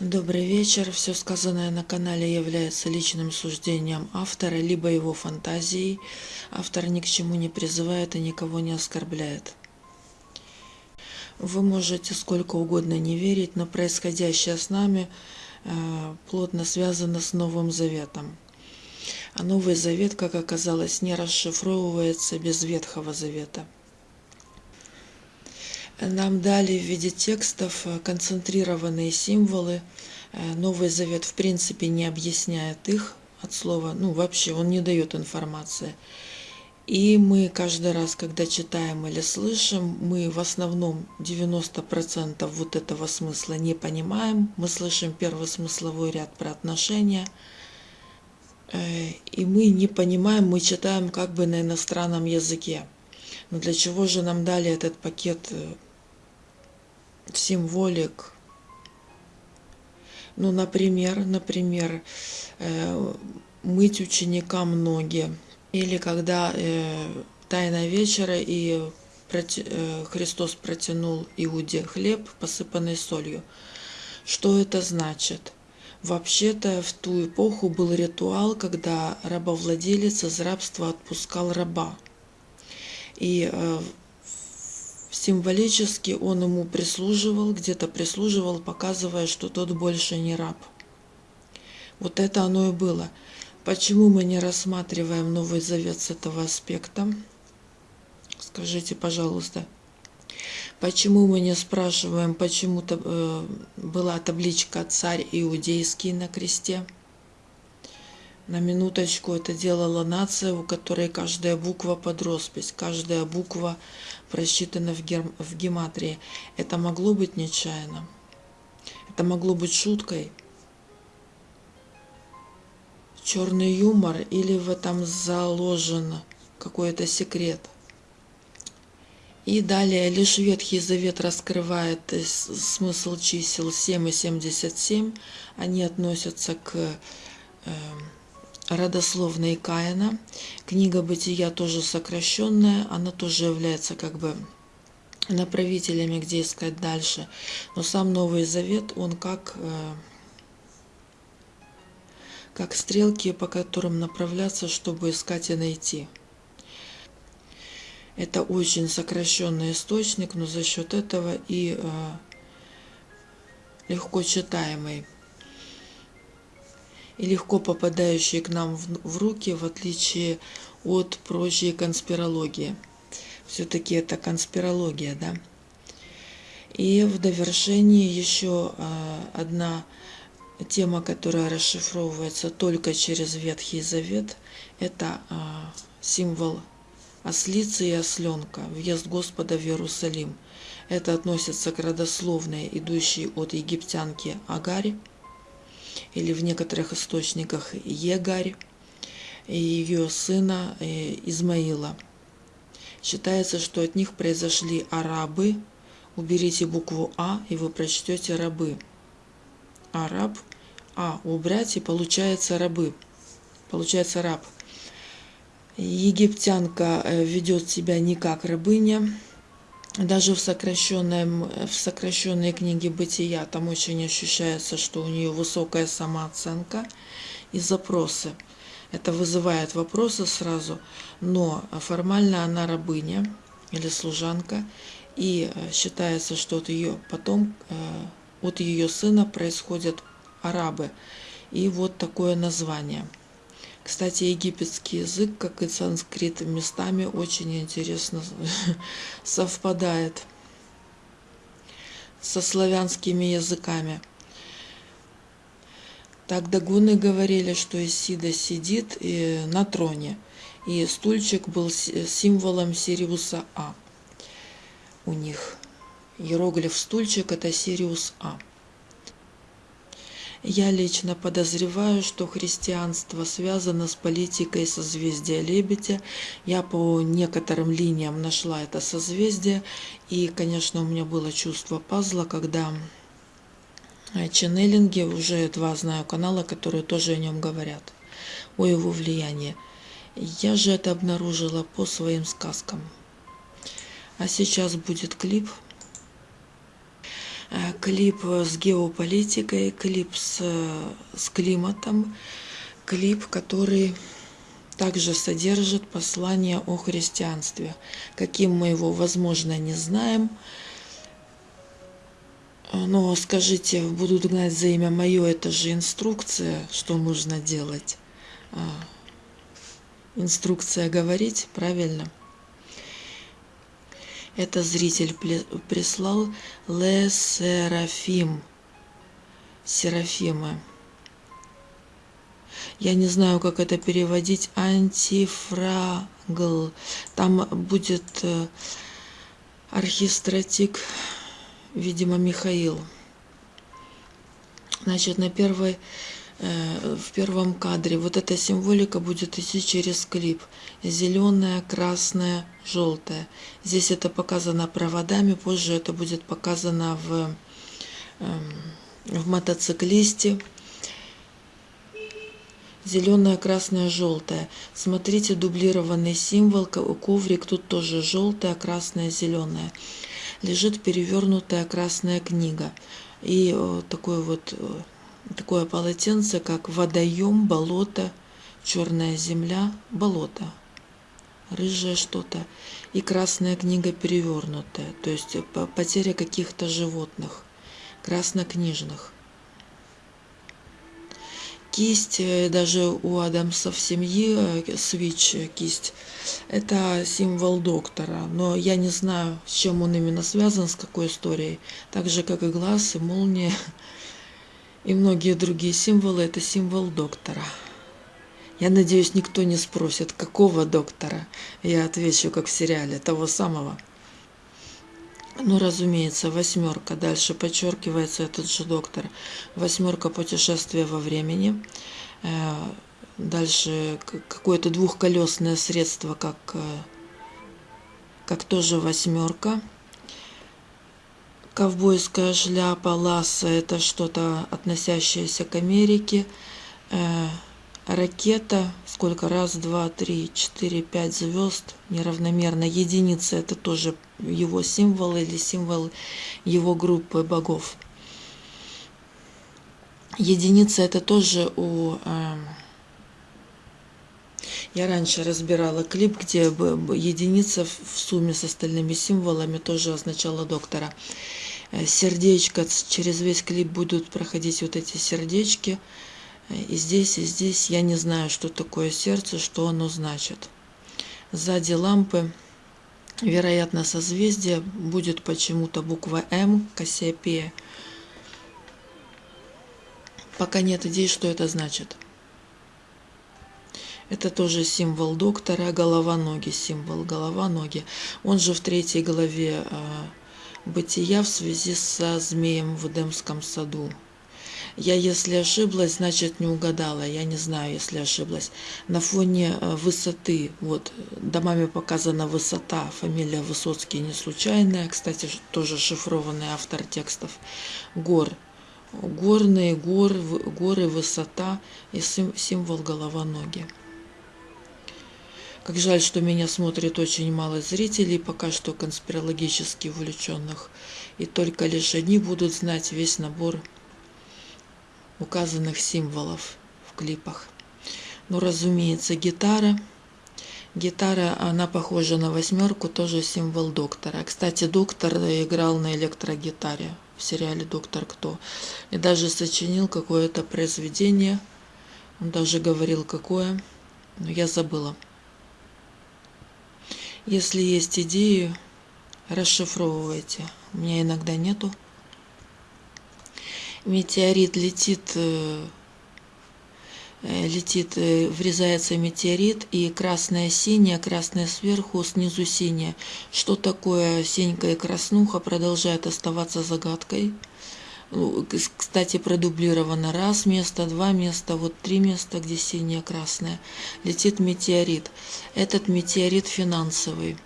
Добрый вечер. Все сказанное на канале является личным суждением автора, либо его фантазией. Автор ни к чему не призывает и никого не оскорбляет. Вы можете сколько угодно не верить, но происходящее с нами э, плотно связано с Новым Заветом. А Новый Завет, как оказалось, не расшифровывается без Ветхого Завета. Нам дали в виде текстов э, концентрированные символы. Э, Новый Завет в принципе не объясняет их от слова, ну вообще он не дает информации. И мы каждый раз, когда читаем или слышим, мы в основном 90% вот этого смысла не понимаем. Мы слышим первый смысловой ряд про отношения, э, и мы не понимаем, мы читаем как бы на иностранном языке. Но для чего же нам дали этот пакет символик. Ну, например, например, э, мыть ученикам ноги. Или когда э, Тайна вечера и э, Христос протянул Иуде хлеб, посыпанный солью. Что это значит? Вообще-то в ту эпоху был ритуал, когда рабовладелец из рабства отпускал раба. И Символически он ему прислуживал, где-то прислуживал, показывая, что тот больше не раб. Вот это оно и было. Почему мы не рассматриваем Новый Завет с этого аспекта? Скажите, пожалуйста. Почему мы не спрашиваем, почему -то, э, была табличка «Царь иудейский» на кресте? На минуточку это делала нация, у которой каждая буква под роспись, каждая буква просчитана в, гер... в гематрии. Это могло быть нечаянно. Это могло быть шуткой. Черный юмор или в этом заложен какой-то секрет. И далее лишь Ветхий Завет раскрывает смысл чисел 7 и 77. Они относятся к э, родословной Каина. Книга Бытия тоже сокращенная, она тоже является как бы направителями, где искать дальше. Но сам Новый Завет, он как, э, как стрелки, по которым направляться, чтобы искать и найти. Это очень сокращенный источник, но за счет этого и э, легко читаемый и легко попадающие к нам в руки, в отличие от прочей конспирологии. Все-таки это конспирология, да? И в довершении еще а, одна тема, которая расшифровывается только через Ветхий Завет, это а, символ ослицы и осленка, въезд Господа в Иерусалим. Это относится к родословной, идущей от египтянки Агари, или в некоторых источниках Егарь и ее сына э, Измаила. Считается, что от них произошли арабы. Уберите букву А, и вы прочтете рабы. Араб. А убрать, и получается рабы. Получается раб. Египтянка э, ведет себя не как рабыня, даже в, сокращенном, в сокращенной книге «Бытия» там очень ощущается, что у нее высокая самооценка и запросы. Это вызывает вопросы сразу, но формально она рабыня или служанка, и э, считается, что от ее потом, э, от ее сына происходят арабы. И вот такое название – кстати, египетский язык, как и санскрит, местами очень интересно совпадает со славянскими языками. Так дагуны говорили, что Исида сидит на троне, и стульчик был символом Сириуса А у них. Иероглиф стульчик – это Сириус А. Я лично подозреваю, что христианство связано с политикой созвездия Лебедя. Я по некоторым линиям нашла это созвездие. И, конечно, у меня было чувство пазла, когда ченнелинги, уже два знаю канала, которые тоже о нем говорят, о его влиянии. Я же это обнаружила по своим сказкам. А сейчас будет клип Э, клип с геополитикой, клип с, с климатом, клип, который также содержит послание о христианстве. Каким мы его, возможно, не знаем. Но скажите, будут гнать за имя мое, это же инструкция, что нужно делать. Инструкция говорить, правильно? Это зритель прислал Ле Серафим. Серафима. Я не знаю, как это переводить. Антифрагл. Там будет э, архистратик, видимо, Михаил. Значит, на первой в первом кадре. Вот эта символика будет идти через клип. Зеленая, красная, желтая. Здесь это показано проводами, позже это будет показано в, эм, в мотоциклисте. Зеленая, красная, желтая. Смотрите, дублированный символ, коврик, тут тоже желтая, красная, зеленая. Лежит перевернутая красная книга. И э, такой вот э, такое полотенце, как водоем, болото, черная земля, болото, рыжее что-то и красная книга перевернутая, то есть потеря каких-то животных, краснокнижных. Кисть, э, даже у Адамсов семьи, э, свич, э, кисть, это символ доктора, но я не знаю, с чем он именно связан, с какой историей. Так же, как и глаз, и молния, и многие другие символы – это символ доктора. Я надеюсь, никто не спросит, какого доктора. Я отвечу, как в сериале, того самого. Ну, разумеется, восьмерка. Дальше подчеркивается этот же доктор. Восьмерка путешествия во времени. Э, дальше какое-то двухколесное средство, как, э, как тоже восьмерка. Ковбойская шляпа, ласса – это что-то относящееся к Америке. Э, ракета, сколько раз, два, три, четыре, пять звезд, неравномерно. Единица – это тоже его символ или символ его группы богов. Единица – это тоже у... Э, я раньше разбирала клип, где единица в сумме с остальными символами тоже означала доктора. Э, сердечко, через весь клип будут проходить вот эти сердечки. Э, и здесь, и здесь я не знаю, что такое сердце, что оно значит. Сзади лампы, вероятно, созвездие, будет почему-то буква М, Кассиопея. Пока нет идей, что это значит. Это тоже символ доктора, голова-ноги, символ голова-ноги. Он же в третьей главе а, бытия в связи со змеем в Эдемском саду. Я, если ошиблась, значит не угадала. Я не знаю, если ошиблась. На фоне э, высоты, вот, домами показана высота, фамилия Высоцкий не случайная, кстати, тоже шифрованный автор текстов, гор. Горные гор, горы, высота и символ голова-ноги. Как жаль, что меня смотрит очень мало зрителей, пока что конспирологически увлеченных. И только лишь они будут знать весь набор указанных символов в клипах. Ну, разумеется, гитара. Гитара, она похожа на восьмерку, тоже символ доктора. Кстати, доктор играл на электрогитаре в сериале «Доктор Кто». И даже сочинил какое-то произведение. Он даже говорил, какое, но я забыла. Если есть идеи, расшифровывайте. У меня иногда нету. Метеорит летит, э, э, летит, э, врезается метеорит, и красное синее, красное сверху, снизу синее. Что такое синька и краснуха, продолжает оставаться загадкой. Ну, кстати, продублировано раз место, два места, вот три места, где синее, красное. Летит метеорит. Этот метеорит финансовый.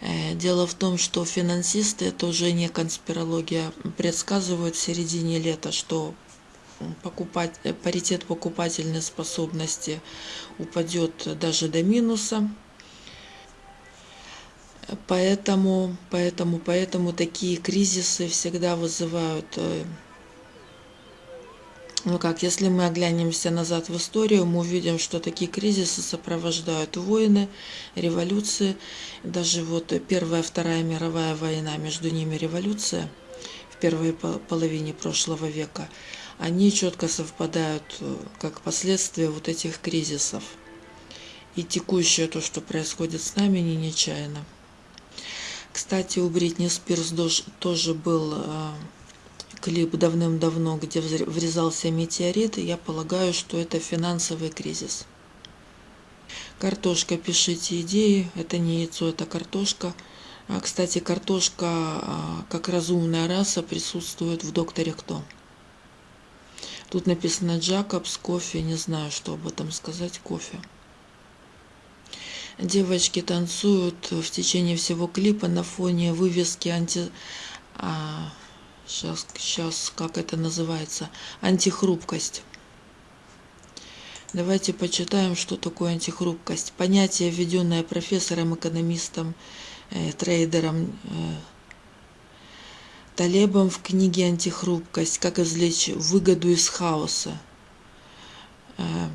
Э, дело в том, что финансисты, это уже не конспирология, предсказывают в середине лета, что покупать, э, паритет покупательной способности упадет даже до минуса. Поэтому, поэтому, поэтому такие кризисы всегда вызывают э, ну как, если мы оглянемся назад в историю, мы увидим, что такие кризисы сопровождают войны, революции. Даже вот Первая, Вторая мировая война, между ними революция в первой половине прошлого века, они четко совпадают э, как последствия вот этих кризисов. И текущее то, что происходит с нами, не нечаянно. Кстати, у Бритни Спирс тоже был э, клип давным-давно, где врезался метеорит, и я полагаю, что это финансовый кризис. Картошка, пишите идеи. Это не яйцо, это картошка. А, кстати, картошка а, как разумная раса присутствует в «Докторе Кто». Тут написано Джакобс, кофе, не знаю, что об этом сказать, кофе. Девочки танцуют в течение всего клипа на фоне вывески анти... А, сейчас, сейчас, как это называется, антихрупкость. Давайте почитаем, что такое антихрупкость. Понятие, введенное профессором, экономистом, э, трейдером э, Талебом в книге «Антихрупкость. Как извлечь выгоду из хаоса». Э,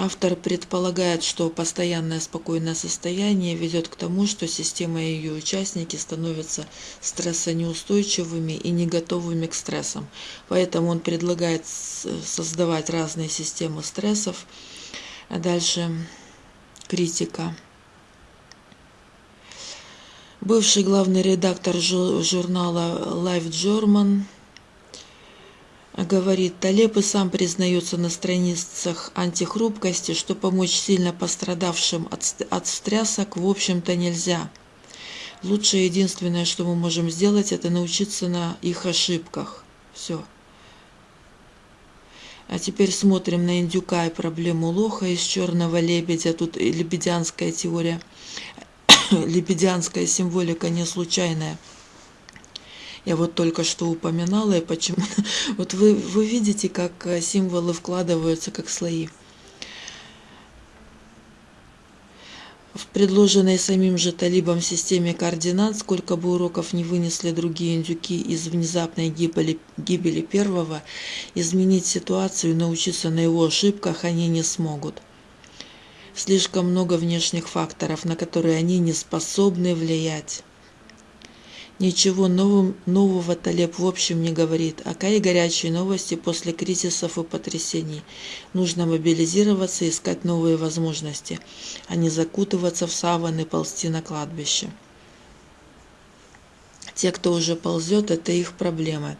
Автор предполагает, что постоянное спокойное состояние ведет к тому, что система и ее участники становятся стрессонеустойчивыми и не готовыми к стрессам. Поэтому он предлагает создавать разные системы стрессов. Дальше критика. Бывший главный редактор журнала Life German говорит, Талеб и сам признается на страницах антихрупкости, что помочь сильно пострадавшим от стрясок в общем-то нельзя. Лучшее единственное, что мы можем сделать, это научиться на их ошибках. Все. А теперь смотрим на индюка и проблему лоха из черного лебедя. Тут лебедянская теория, лебедянская символика не случайная. Я вот только что упоминала, и почему... Вот вы, вы видите, как э, символы вкладываются, как слои. В предложенной самим же талибом системе координат, сколько бы уроков не вынесли другие индюки из внезапной гибели, гибели первого, изменить ситуацию и научиться на его ошибках они не смогут. Слишком много внешних факторов, на которые они не способны влиять. Ничего новым, нового Талеб в общем не говорит. Ака горячие новости после кризисов и потрясений. Нужно мобилизироваться и искать новые возможности, а не закутываться в саван и ползти на кладбище. Те, кто уже ползет, это их проблемы.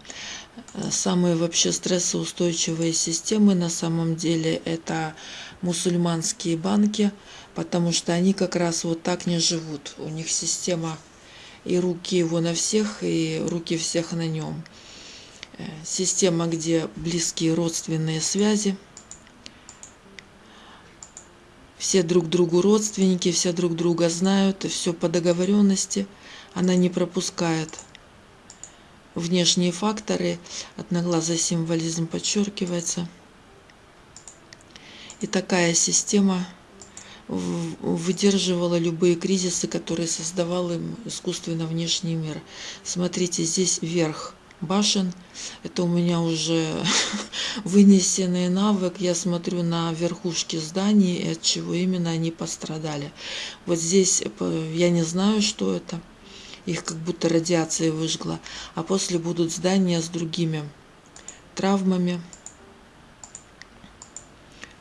Самые вообще стрессоустойчивые системы на самом деле это мусульманские банки, потому что они как раз вот так не живут. У них система и руки его на всех, и руки всех на нем. Э, система, где близкие родственные связи, все друг другу родственники, все друг друга знают, и все по договоренности. Она не пропускает внешние факторы, одноглазый символизм подчеркивается. И такая система – выдерживала любые кризисы, которые создавал им искусственно внешний мир. Смотрите, здесь верх башен. Это у меня уже вынесенный навык. Я смотрю на верхушки зданий, и от чего именно они пострадали. Вот здесь э, я не знаю, что это. Их как будто радиация выжгла. А после будут здания с другими травмами.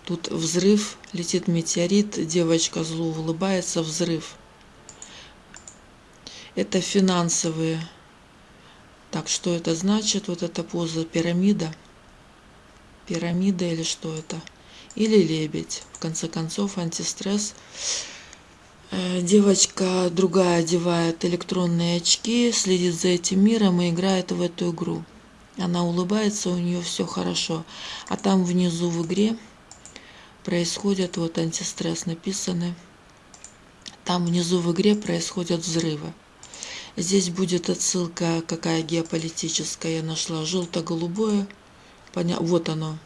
Тут взрыв, летит метеорит, девочка зло улыбается, взрыв. Это финансовые. Так, что это значит? Вот эта поза пирамида. Пирамида или что это? Или лебедь. В конце концов, антистресс. Э, девочка другая одевает электронные очки, следит за этим миром и играет в эту игру. Она улыбается, у нее все хорошо. А там внизу в игре происходят, вот антистресс написаны, там внизу в игре происходят взрывы. Здесь будет отсылка, какая геополитическая я нашла, желто-голубое, поня... вот оно,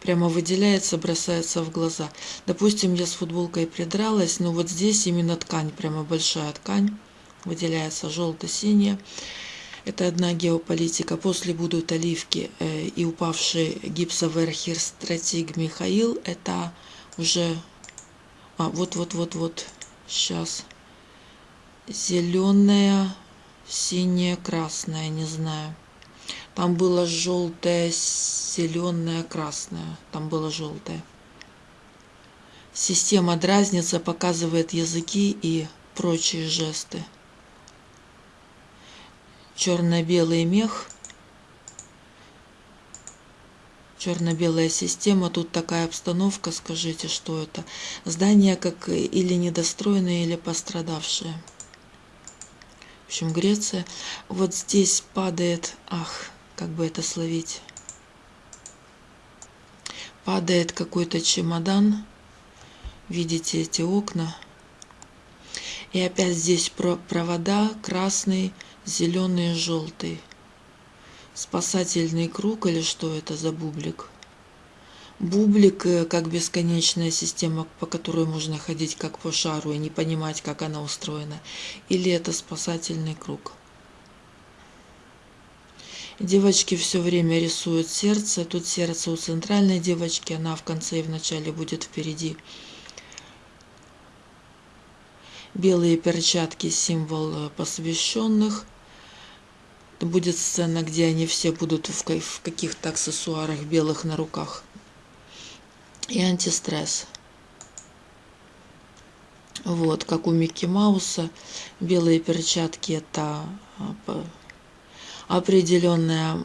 прямо выделяется, бросается в глаза. Допустим, я с футболкой придралась, но вот здесь именно ткань, прямо большая ткань, выделяется желто-синяя. Это одна геополитика. После будут оливки э, и упавший гипсовый архистратиг Михаил. Это уже... А, вот-вот-вот-вот. Сейчас. Зеленая, синяя, красная, не знаю. Там было желтое, зеленое, красное. Там было желтое. Система дразнится, показывает языки и прочие жесты черно-белый мех, черно-белая система, тут такая обстановка, скажите, что это? Здание как или недостроенное, или пострадавшее. В общем, Греция. Вот здесь падает, ах, как бы это словить, падает какой-то чемодан, видите эти окна, и опять здесь провода красный, зеленый и желтый. Спасательный круг или что это за бублик? Бублик э, как бесконечная система, по которой можно ходить как по шару и не понимать, как она устроена. Или это спасательный круг? Девочки все время рисуют сердце. Тут сердце у центральной девочки, она в конце и в начале будет впереди. Белые перчатки – символ э, посвященных. Будет сцена, где они все будут в каких-то аксессуарах белых на руках. И антистресс. Вот, как у Микки Мауса. Белые перчатки – это а, определенная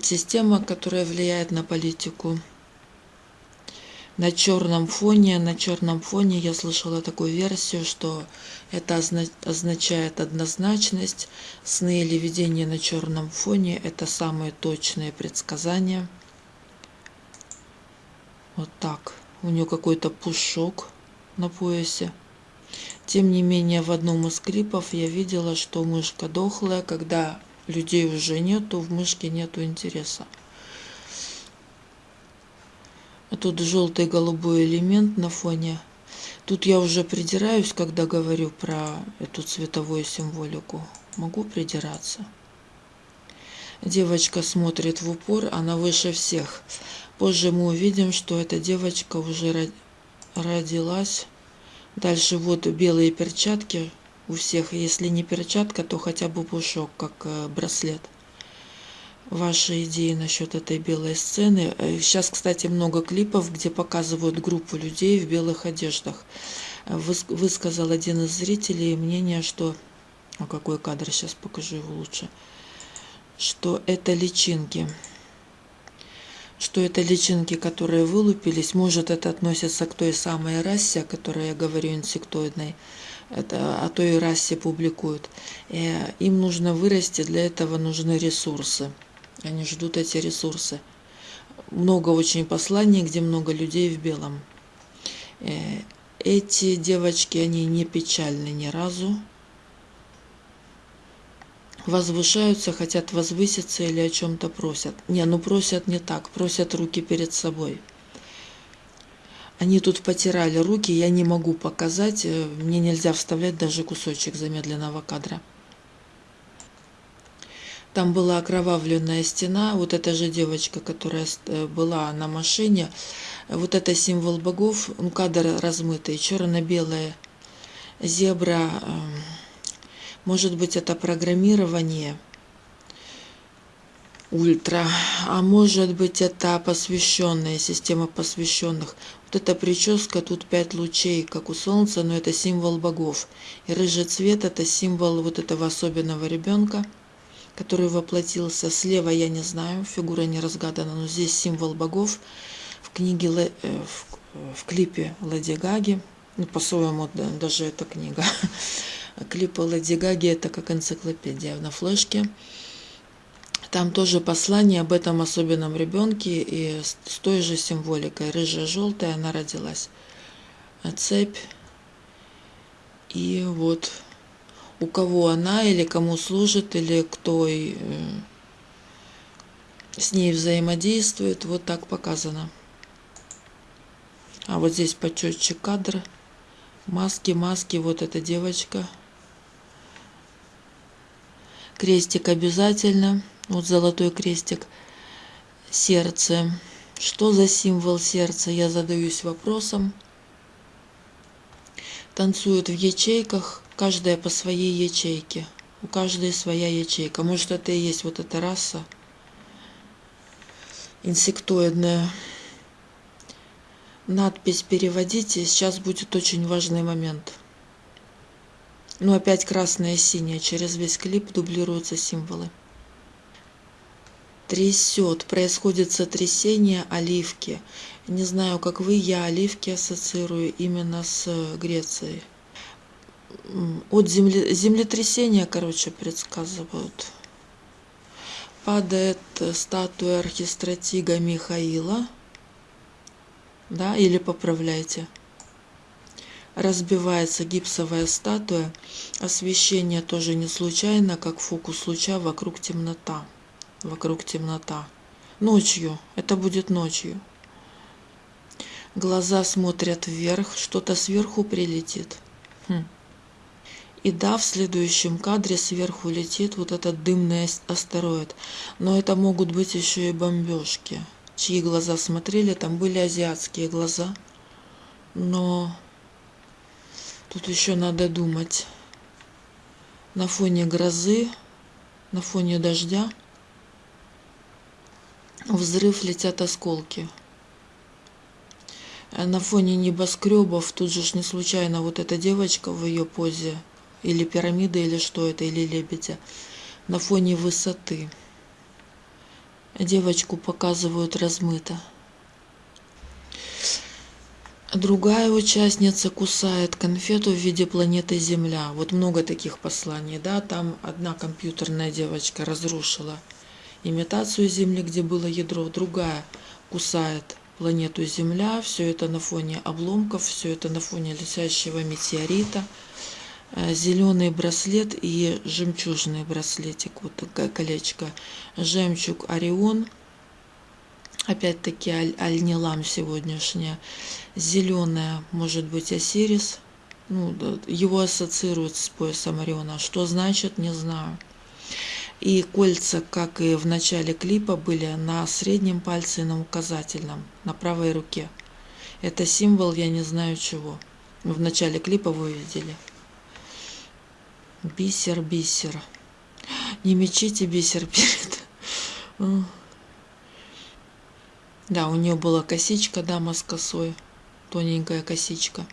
система, которая влияет на политику на черном фоне. На черном фоне я слышала такую версию, что это означает однозначность. Сны или видения на черном фоне – это самые точные предсказания. Вот так. У нее какой-то пушок на поясе. Тем не менее, в одном из клипов я видела, что мышка дохлая. Когда людей уже нету, в мышке нету интереса. Тут желтый голубой элемент на фоне. Тут я уже придираюсь, когда говорю про эту цветовую символику. Могу придираться. Девочка смотрит в упор, она выше всех. Позже мы увидим, что эта девочка уже родилась. Дальше вот белые перчатки у всех. Если не перчатка, то хотя бы пушок, как э, браслет ваши идеи насчет этой белой сцены. Э, сейчас, кстати, много клипов, где показывают группу людей в белых одеждах. Высказал один из зрителей мнение, что... А какой кадр? Сейчас покажу его лучше. Что это личинки. Что это личинки, которые вылупились. Может, это относится к той самой расе, о которой я говорю, инсектоидной. Это о той расе публикуют. Э, им нужно вырасти, для этого нужны ресурсы. Они ждут эти ресурсы. Много очень посланий, где много людей в белом. Э, эти девочки, они не печальны ни разу. Возвышаются, хотят возвыситься или о чем-то просят. Не, ну просят не так, просят руки перед собой. Они тут потирали руки, я не могу показать, э, мне нельзя вставлять даже кусочек замедленного кадра. Там была окровавленная стена. Вот эта же девочка, которая э, была на машине. Вот это символ богов. Ну, кадр размытый, черно-белая зебра. Эм, может быть, это программирование ультра, а может быть это посвященная система посвященных. Вот эта прическа, тут пять лучей, как у солнца, но это символ богов. И рыжий цвет это символ вот этого особенного ребенка который воплотился. Слева я не знаю, фигура не разгадана, но здесь символ богов. В книге, э, в, в клипе Лади Гаги, ну, по-своему даже эта книга, клипы Лади Гаги это как энциклопедия на флешке. Там тоже послание об этом особенном ребенке и с той же символикой. Рыжая, желтая, она родилась. Цепь. И вот у кого она или кому служит, или кто и, э, с ней взаимодействует. Вот так показано. А вот здесь почетче кадр. Маски, маски, вот эта девочка. Крестик обязательно. Вот золотой крестик. Сердце. Что за символ сердца? Я задаюсь вопросом. Танцуют в ячейках, каждая по своей ячейке. У каждой своя ячейка. Может, это и есть вот эта раса инсектоидная. Надпись переводите, сейчас будет очень важный момент. Ну, опять красное и синее, через весь клип дублируются символы трясет, происходит сотрясение оливки. Не знаю, как вы, я оливки ассоциирую именно с Грецией. От земле, землетрясения, короче, предсказывают. Падает статуя архистратига Михаила. Да, или поправляйте. Разбивается гипсовая статуя. Освещение тоже не случайно, как фокус луча вокруг темнота вокруг темнота. Ночью, это будет ночью. Глаза смотрят вверх, что-то сверху прилетит. Хм. И да, в следующем кадре сверху летит вот этот дымный астероид. Но это могут быть еще и бомбежки. Чьи глаза смотрели, там были азиатские глаза. Но тут еще надо думать. На фоне грозы, на фоне дождя – взрыв летят осколки. На фоне небоскребов тут же не случайно вот эта девочка в ее позе, или пирамида, или что это, или лебедя, на фоне высоты. Девочку показывают размыто. Другая участница кусает конфету в виде планеты Земля. Вот много таких посланий, да, там одна компьютерная девочка разрушила имитацию Земли, где было ядро, другая кусает планету Земля, все это на фоне обломков, все это на фоне летящего метеорита, зеленый браслет и жемчужный браслетик, вот колечко, жемчуг Орион, опять-таки аль, альнилам сегодняшняя, зеленая, может быть, Осирис, ну, его ассоциируют с поясом Ориона, что значит, не знаю. И кольца, как и в начале клипа, были на среднем пальце и на указательном, на правой руке. Это символ я не знаю чего. В начале клипа вы видели. Бисер, бисер. Не мечите бисер перед... Да, у нее была косичка, дама с косой. Тоненькая косичка.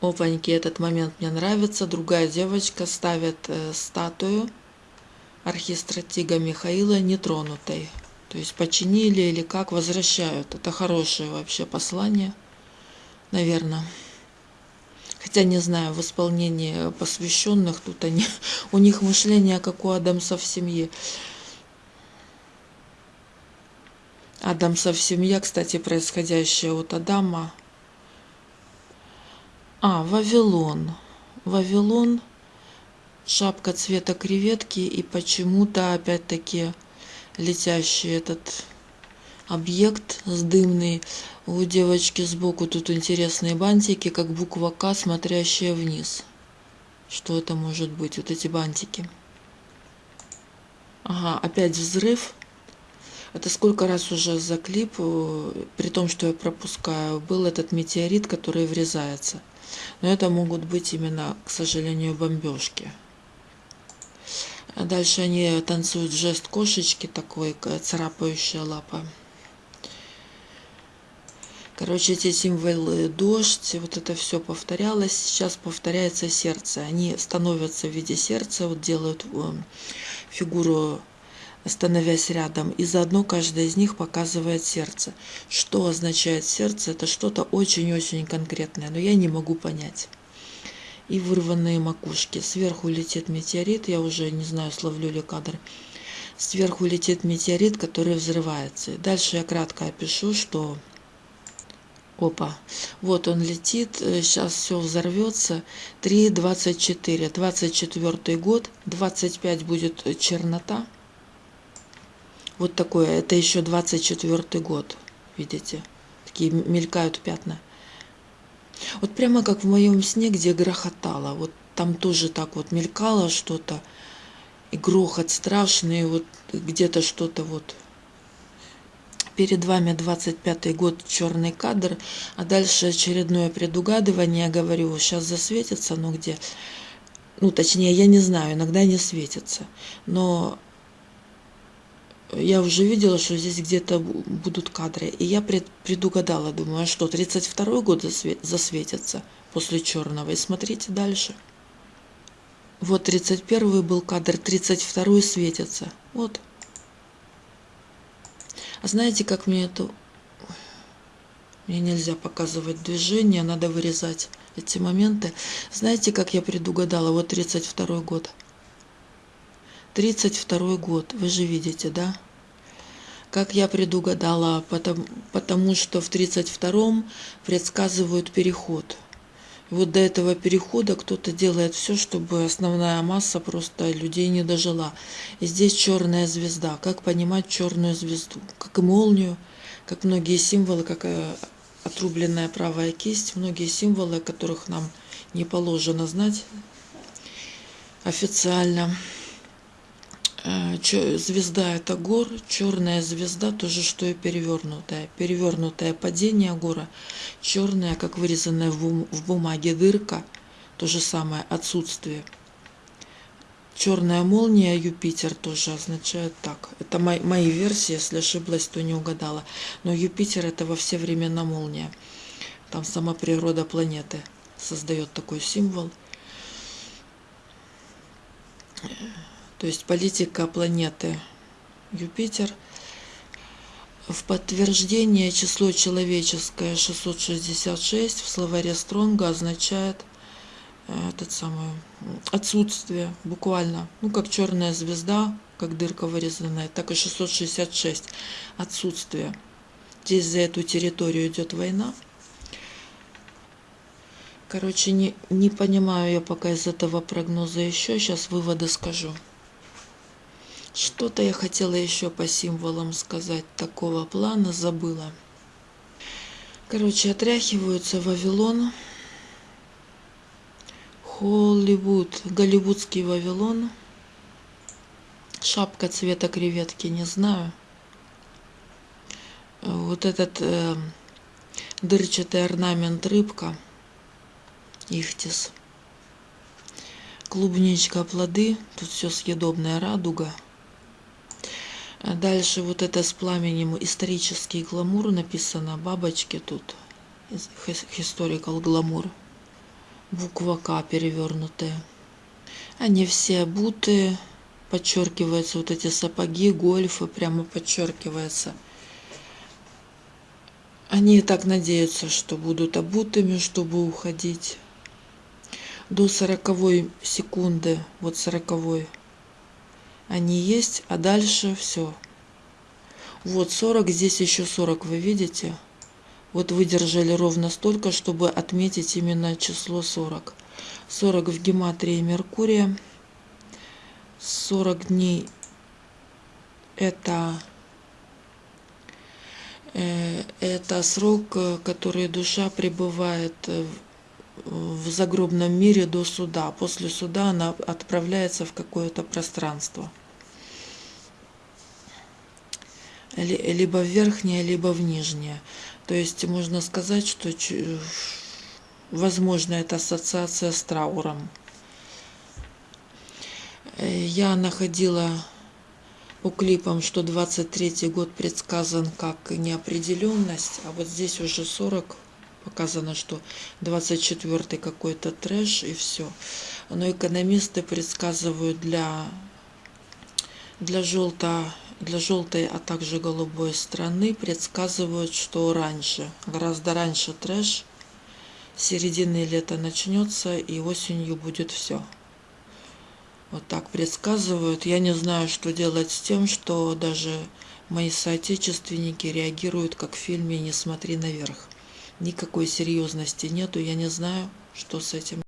Опаньки, этот момент мне нравится. Другая девочка ставит э, статую архистратига Михаила нетронутой. То есть починили или как возвращают. Это хорошее вообще послание, наверное. Хотя не знаю, в исполнении посвященных тут они, у них мышление как у Адамса в семье. Адамса в семье, кстати, происходящее от Адама. А, Вавилон. Вавилон – шапка цвета креветки и почему-то опять-таки летящий этот объект с дымный. У девочки сбоку тут интересные бантики, как буква К, смотрящая вниз. Что это может быть? Вот эти бантики. Ага, опять взрыв. Это сколько раз уже за клип, э, при том, что я пропускаю, был этот метеорит, который врезается. Но это могут быть именно, к сожалению, бомбежки. А дальше они танцуют жест кошечки такой, царапающая лапа. Короче, эти символы дождь, вот это все повторялось. Сейчас повторяется сердце. Они становятся в виде сердца, вот делают э, фигуру, становясь рядом. И заодно каждая из них показывает сердце. Что означает сердце? Это что-то очень-очень конкретное, но я не могу понять и вырванные макушки. Сверху летит метеорит, я уже не знаю, словлю ли кадр. Сверху летит метеорит, который взрывается. Дальше я кратко опишу, что... Опа, вот он летит, сейчас все взорвется. 3.24, 24 год, 25 будет чернота. Вот такое, это еще 24 год, видите, такие мелькают пятна. Вот прямо как в моем сне, где грохотало. Вот там тоже так вот мелькало что-то. И грохот страшный, вот где-то что-то вот. Перед вами 25 год, черный кадр, а дальше очередное предугадывание, говорю, сейчас засветится, ну где, ну точнее, я не знаю, иногда не светится, но я уже видела, что здесь где-то будут кадры. И я пред, предугадала, думаю, а что, 32 год засветится после черного. И смотрите дальше. Вот 31 был кадр, 32 светится. Вот. А знаете, как мне это... Мне нельзя показывать движение, надо вырезать эти моменты. Знаете, как я предугадала? Вот 32 год. 32 год, вы же видите, да? Как я предугадала, потому, потому что в 32-м предсказывают переход. Вот до этого перехода кто-то делает все, чтобы основная масса просто людей не дожила. И здесь черная звезда. Как понимать черную звезду? Как и молнию, как многие символы, как э, отрубленная правая кисть, многие символы, которых нам не положено знать официально. Э, звезда это гор, черная звезда тоже что и перевернутая. Перевернутое падение гора, черная, как вырезанная в бумаге дырка, то же самое отсутствие. Черная молния Юпитер тоже означает так. Это мои, мои версии, если ошиблась, то не угадала. Но Юпитер это во все времена молния. Там сама природа планеты создает такой символ. То есть политика планеты Юпитер. В подтверждение число человеческое 666 в словаре Стронга означает э, этот самый отсутствие буквально ну как черная звезда как дырка вырезанная так и 666 отсутствие здесь за эту территорию идет война короче не не понимаю я пока из этого прогноза еще сейчас выводы скажу что-то я хотела еще по символам сказать такого плана, забыла. Короче, отряхиваются Вавилон, Холливуд, голливудский Вавилон, шапка цвета креветки, не знаю. Вот этот э, дырчатый орнамент рыбка, ихтис. Клубничка, плоды, тут все съедобная радуга. А дальше вот это с пламенем исторический гламур написано, бабочки тут, historical гламур, буква К перевернутая. Они все обуты, подчеркиваются вот эти сапоги, гольфы, прямо подчеркивается. Они так надеются, что будут обутыми, чтобы уходить. До сороковой секунды, вот сороковой они есть, а дальше все. Вот 40, здесь еще 40, вы видите? Вот выдержали ровно столько, чтобы отметить именно число 40. 40 в гематрии Меркурия. 40 дней это э, это срок, который душа пребывает в загробном мире до суда. После суда она отправляется в какое-то пространство. Либо в верхнее, либо в нижнее. То есть можно сказать, что возможно это ассоциация с трауром. Э, я находила по клипам, что 23 год предсказан как неопределенность, а вот здесь уже 40 показано, что 24 какой-то трэш и все. Но экономисты предсказывают для, для желто для желтой, а также голубой страны предсказывают, что раньше, гораздо раньше трэш, середины лета начнется и осенью будет все. Вот так предсказывают. Я не знаю, что делать с тем, что даже мои соотечественники реагируют, как в фильме «Не смотри наверх». Никакой серьезности нету, я не знаю, что с этим